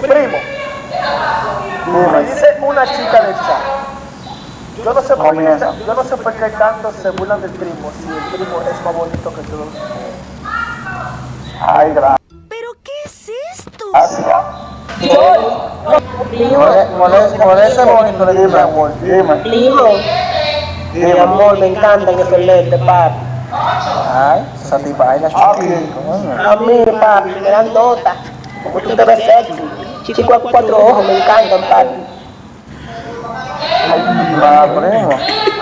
Primo, me dice una chica del chat. Yo no sé por qué, yo no sé por qué tanto se burlan del primo, si el primo es más bonito que todos. Ay, gracias. ¿Pero qué es esto? Por ese bonito le dime amor, dime. Primo, mi amor, me encantan esos lentes, papi. Ay, chiquita. A mí, papi, me dan nota. Como tú te ves sexy. Chico a cuatro ojos, me encantan, papi. Ah, primo.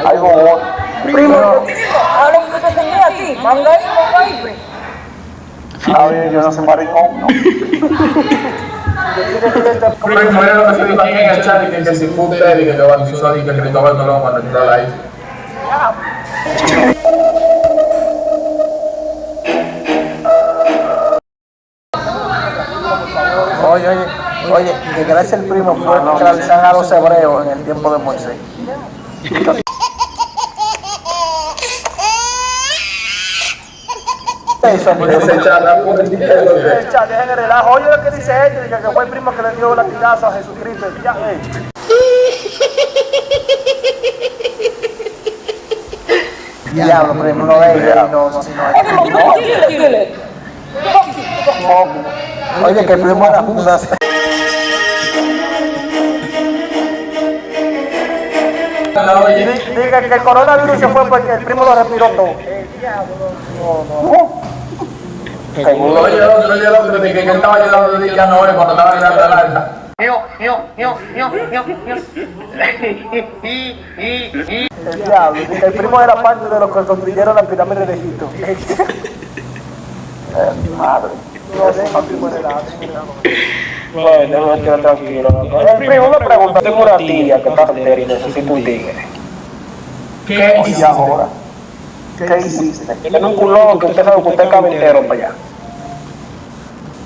Algo bueno. Primo, Ahora que te a ti, manga ahí, manga ahí, pues. A ver, yo no soy maricón, ¿no? Primo, lo que se en el chat, y que usted, y que que bautizó, y que Cristóbal Colón cuando entró a la isla. Oye, oye, oye, que gracias al primo fue que realizaron a los hebreos en el tiempo de Moisés. La dejen el relajo. Oye lo que dice este, que fue el primo que le dio latigazo a Jesucristo. Ya, eh. Diablo, primo, no es él, no, no, si no dile. Oye, que el primo era una... Diga que el coronavirus se fue porque el primo lo respiró todo. Oye, el otro, oye, el otro, de que que estaba ayudando de que no cuando estaba llegando a la alta. El diablo, el primo era parte de los que construyeron la pirámide de Egipto. Madre. No, deja el primo heredado. no, déjame quedar tranquilo. El primo me pregunta, tengo una tía que está soltera y necesita un tigre. ¿Qué Y ahora, ¿qué hiciste? Tiene un culón que usted sabe que usted es para allá.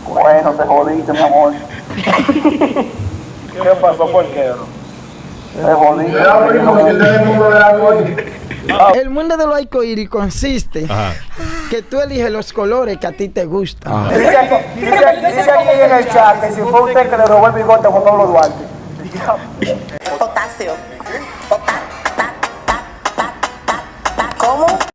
Bueno, te jodiste, mi amor. ¿Qué pasó? ¿Por qué? Te jodiste. El mundo de del arcoíris consiste que tú eliges los colores que a ti te gustan. Dice aquí, dice, dice aquí en el chat que si fue usted que le robó el bigote a Juan Pablo Duarte.